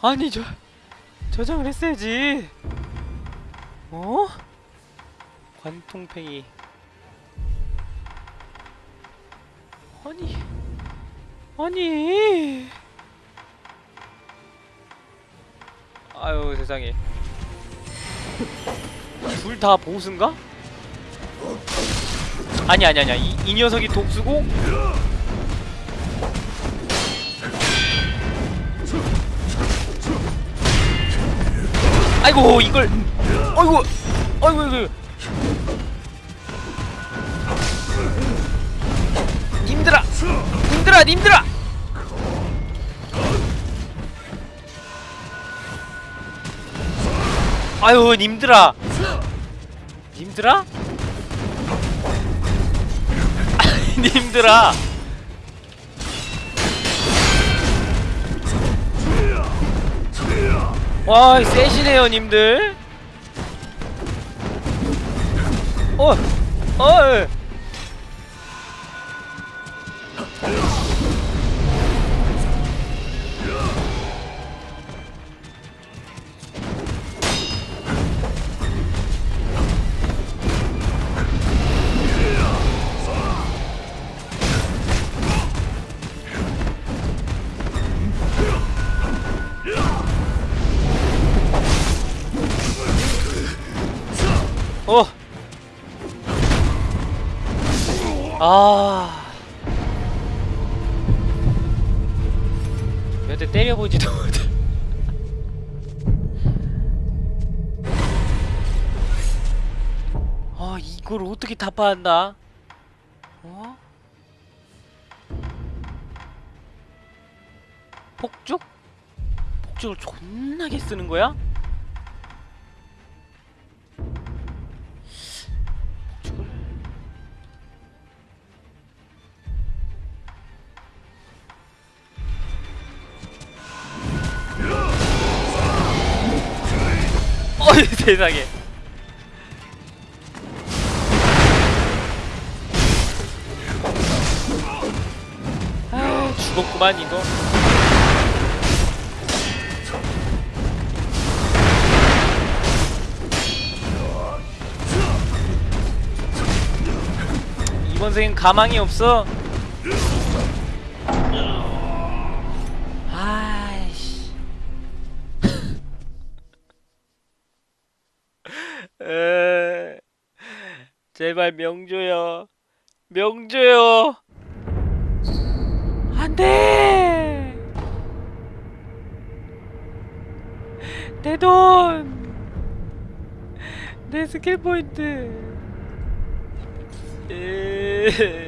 아니 저 저장을 했어야지. 어? 관통팽이. 아니 아니. 아유 세상에. 둘 다 보스인가? 아니 아니 아니야 이, 이 녀석이 독수고 아이고 이걸. 아이고 아이고 이거. 님들아 님들아 님들아. 아유 님들아. 님들아? 님들아 와 세시네요 님들 어! 어! 예. 어. 타파한다? 어? 폭죽? 폭죽을 존나게 쓰는 거야? 세상에 아 죽었구만 이거 이번 생엔 가망이 없어. 아이씨. 에, 제발 명조여. 명조여 안돼! 내 돈! 내 스킬 포인트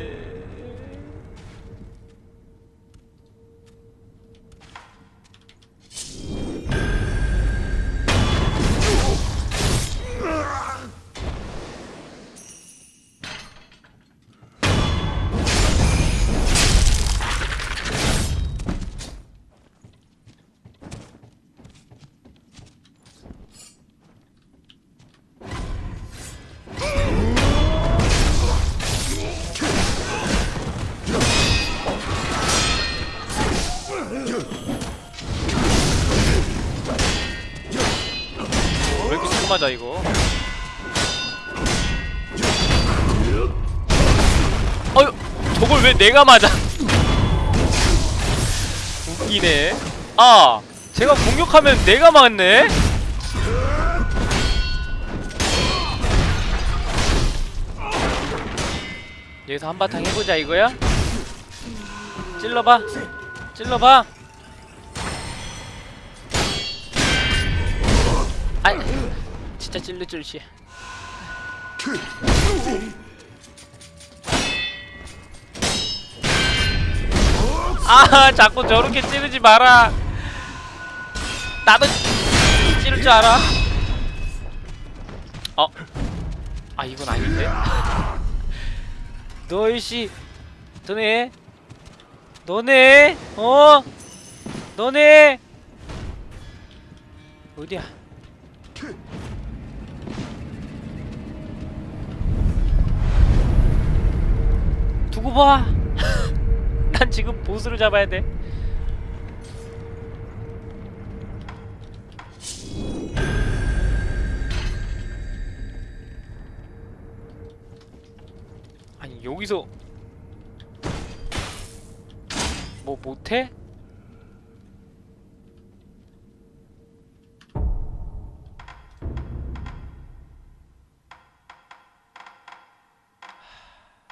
맞아 이거. 어휴 저걸 왜 내가 맞아? 웃기네. 아 제가 공격하면 내가 맞네? 여기서 한바탕 해보자 이거야? 찔러봐. 찔러봐. 아이 진짜 찔릴 줄이야 아 자꾸 저렇게 찌르지 마라 나도 찌를 줄 알아 어? 아 이건 아닌데? 너이씨 너네 너네 어? 너네 어디야 두고 봐! 난 지금 보스를 잡아야 돼. 아니, 여기서 뭐 못해?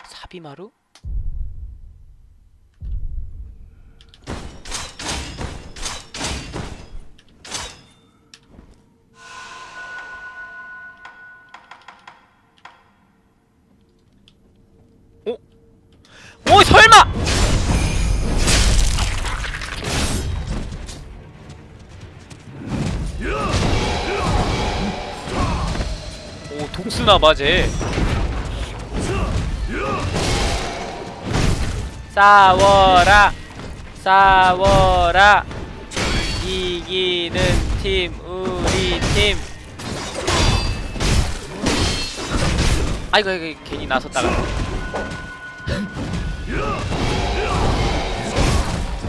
사비마루? 오 설마! 오 독스나 봐쟤 싸워라. 싸워라. 이기는 팀 우리 팀. 아이고 이거 괜히 나섰다가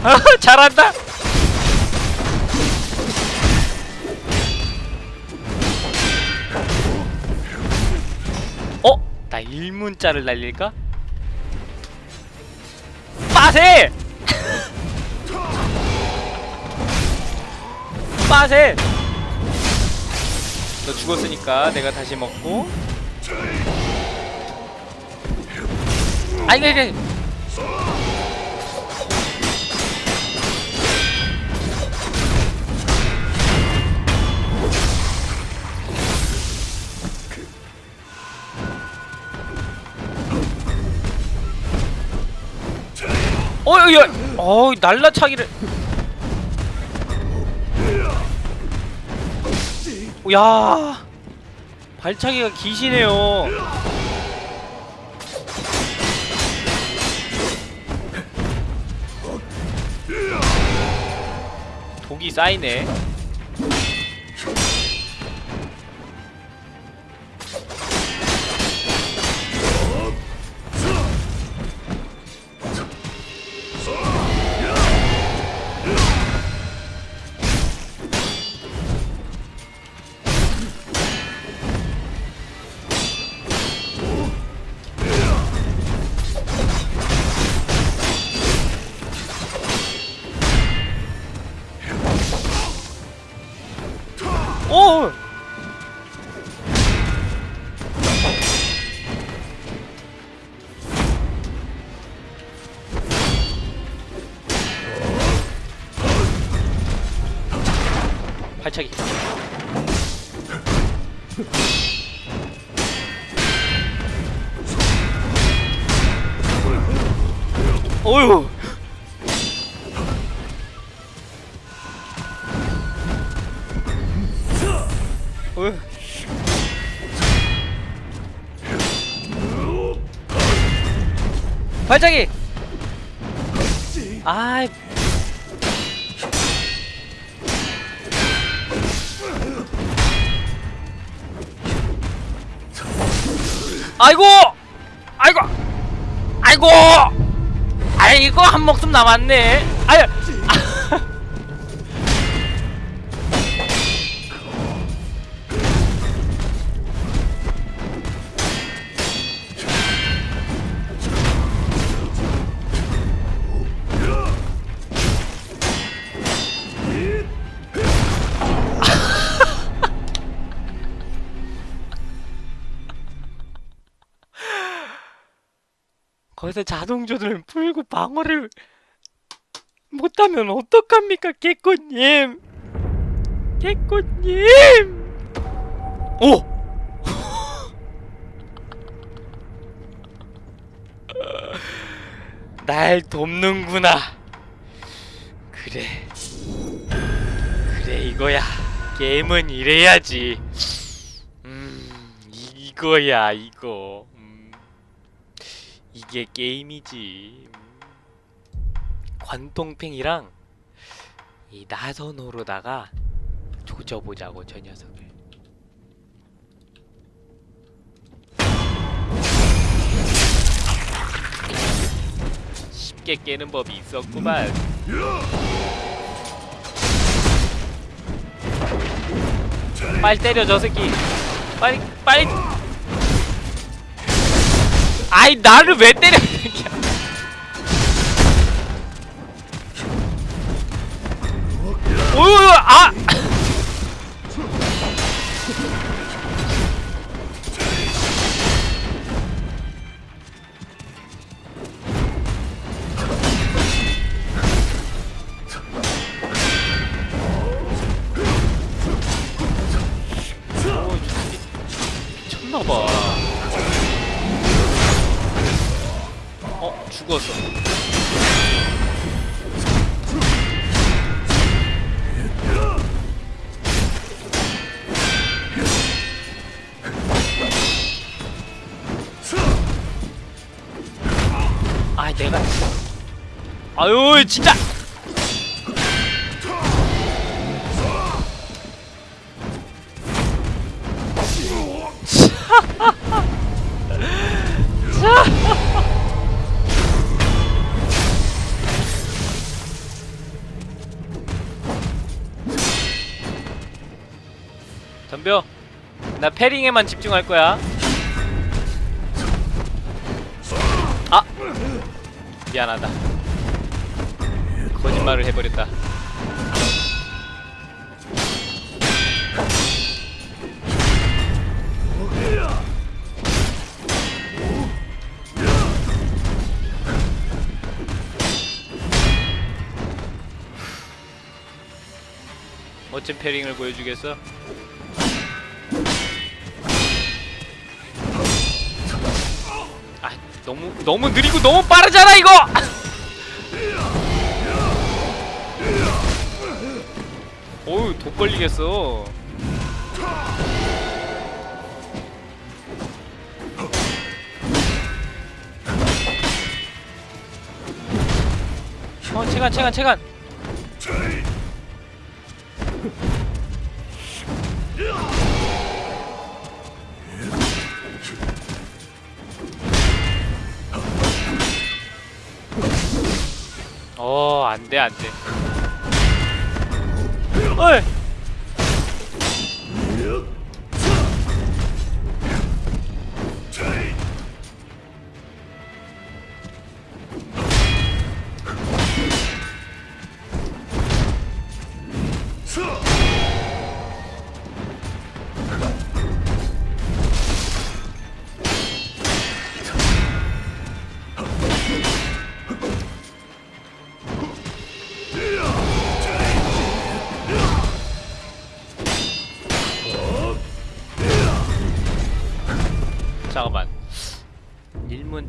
잘한다 어? 나 일문자를 날릴까? 빠세! 빠세! 너 죽었으니까 내가 다시 먹고 아이고 이게 어이 야, 어이 날라차기를. 야, 발차기가 기시네요. 독이 쌓이네. 어휴. 어휴. 발차기. 아이. 아이고! 아이고! 아이고! 아이고 한 목숨 남았네. 아유. 거기서 자동 조절을 풀고 방어를 못하면 어떡합니까, 개꽃님? 개꽃님! 오! 날 돕는구나. 그래. 그래, 이거야. 게임은 이래야지. 음, 이거야, 이거. 음. 이게 게임이지. 관동팽이랑 이 나선호로다가 조져보자고 저 녀석을. 쉽게 깨는 법이 있었구만. 빨리 때려 저 새끼. 빨리 빨리. 아이 나를 왜 때려 어, 죽었어. 아, 내가. 아유, 진짜! 덤벼. 나 패링에만 집중할 거야. 아! 미안하다. 거짓말을 해버렸다. 멋진 패링을 보여주겠어? 너무 너무 느리고 너무 빠르잖아 이거! 어우 독 걸리겠어. 어 체간 체간 체간. 안 돼, 안 돼. 어이!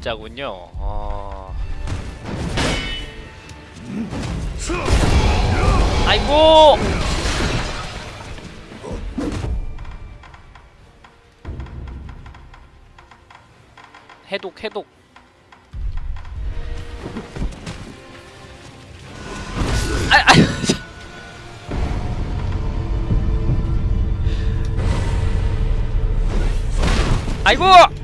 일문자군요. 어... 아이고! 해독, 해독. 아, 아, 참. 아이고!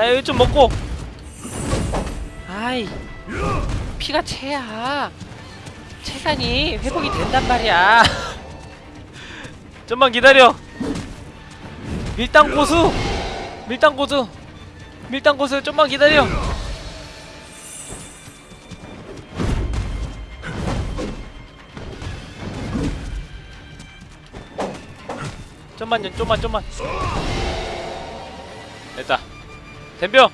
나 여기 좀 먹고. 아이, 피가 채야. 체간이 회복이 된단 말이야. 좀만 기다려. 밀당 고수, 밀당 고수, 밀당 고수 좀만 기다려. 좀만요, 좀만, 좀만. 덤벼.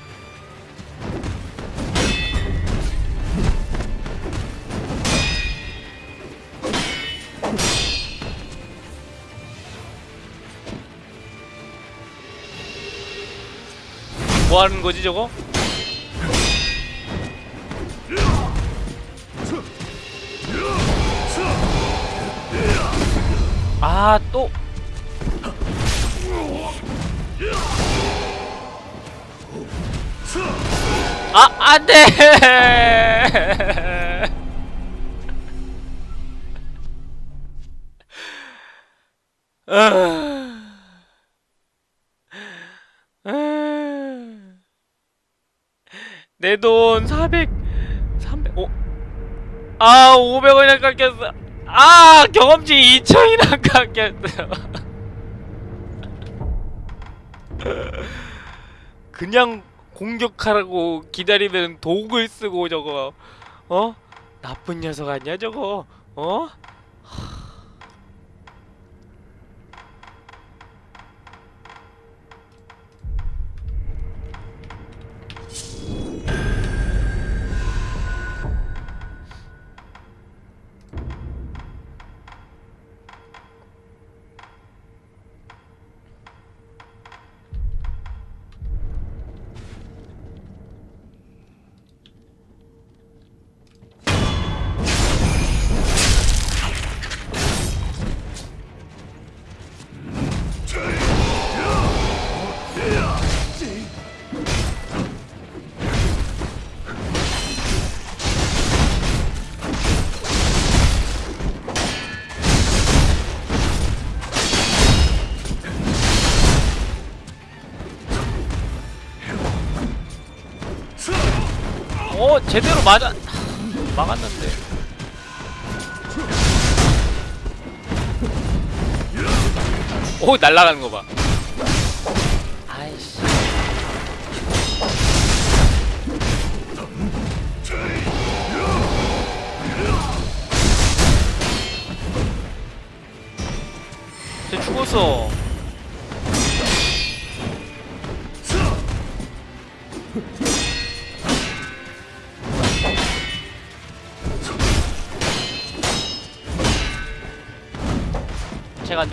뭐 하는 거지 저거? 아, 또 아, 안 돼! 내 돈 400, 300, 오, 아, 500원이나 깎였어. 아, 경험치 2천이나 깎였어. 그냥 공격하라고 기다리면 독을 쓰고 저거 어? 나쁜 녀석 아니야 저거 어? 제대로 맞아. 막았는데. 오 날라가는 거봐. 아이씨. 쟤 죽었어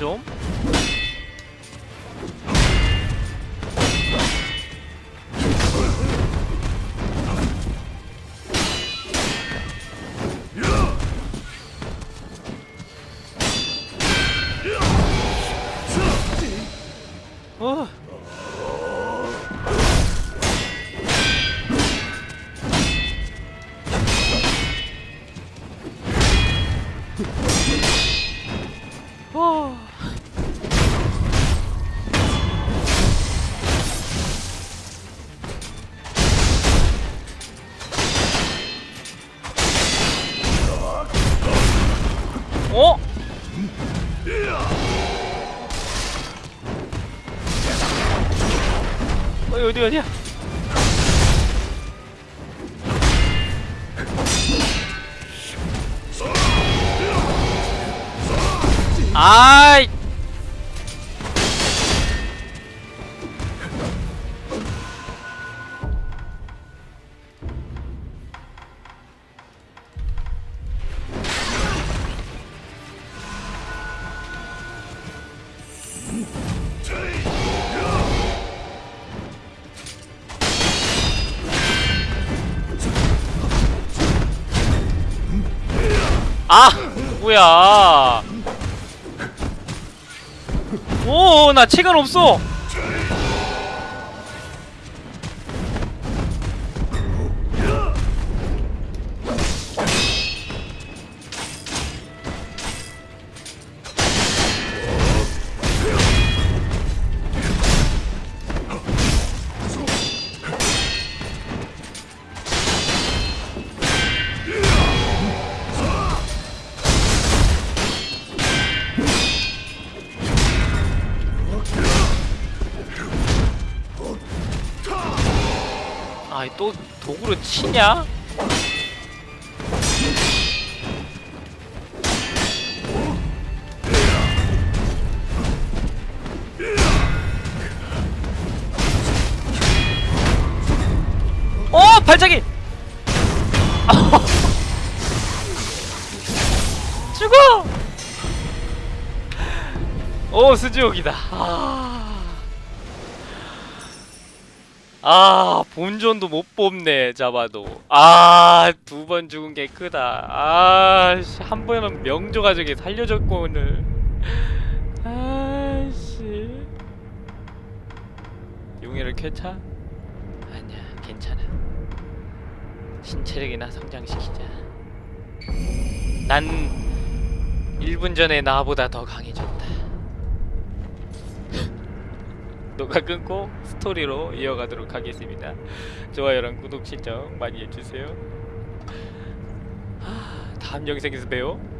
체 어디 어디 어디야? 아 아 뭐야. 오나 체간 없어 아이 또 도구로 치냐? 어 발차기! 죽어! 오 수지옥이다. 아. 아 본전도 못 뽑네 잡아도. 아 두 번 죽은 게 크다. 아한 번은 명조 가족이 살려줬고 오늘. 아씨. 용의를 쾌차? 아니야 괜찮아. 신체력이나 성장시키자. 난 1분 전에 나보다 더 강해졌다 녹화 끊고 스토리로 이어가도록 하겠습니다. 좋아요랑 구독 신청 많이 해주세요. 하, 다음 영상에서 봬요.